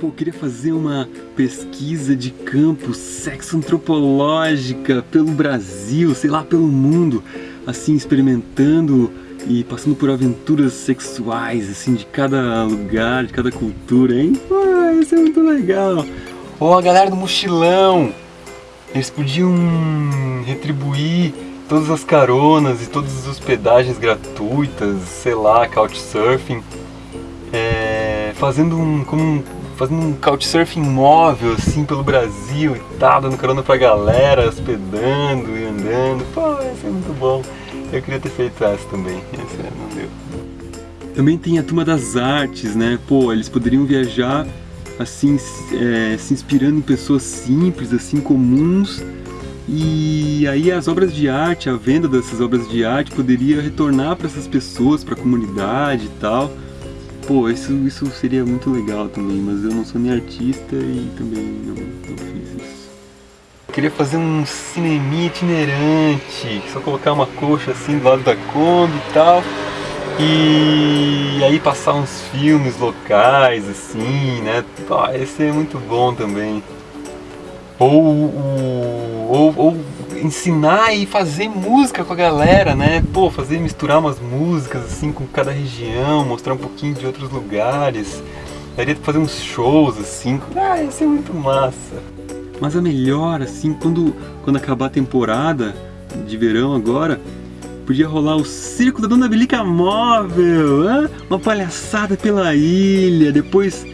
Pô, queria fazer uma pesquisa de campo sexo-antropológica pelo Brasil, sei lá, pelo mundo, assim, experimentando e passando por aventuras sexuais, assim, de cada lugar, de cada cultura, hein? Pô, isso é muito legal! Ou a galera do mochilão, eles podiam retribuir todas as caronas e todas as hospedagens gratuitas, sei lá, couchsurfing, é, fazendo um, como um fazendo um couchsurfing móvel assim pelo Brasil e tal, dando carona pra galera, hospedando e andando. Pô, isso é muito bom. Eu queria ter feito essa também, essa não deu. Também tem a turma das artes, né? Pô, eles poderiam viajar assim, é, se inspirando em pessoas simples, assim, comuns. E aí as obras de arte, a venda dessas obras de arte poderia retornar para essas pessoas, para a comunidade e tal. Pô, isso, isso seria muito legal também, mas eu não sou nem artista e também não, não fiz isso. Eu queria fazer um cineminha itinerante, só colocar uma coxa assim do lado da Kombi e tal. E aí passar uns filmes locais, assim, né? Pô, esse é muito bom também. Ou, ou, ou ensinar e fazer música com a galera, né? Pô, fazer misturar umas músicas assim com cada região, mostrar um pouquinho de outros lugares. Daria pra fazer uns shows assim. Ah, ia ser muito massa. Mas a melhor, assim, quando, quando acabar a temporada de verão agora, podia rolar o circo da Dona Belica Móvel, hein? uma palhaçada pela ilha, depois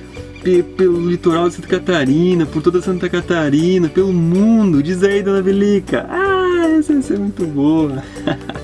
pelo litoral de Santa Catarina, por toda Santa Catarina, pelo mundo. Diz aí, Dona Belica. Ah, essa vai ser muito boa.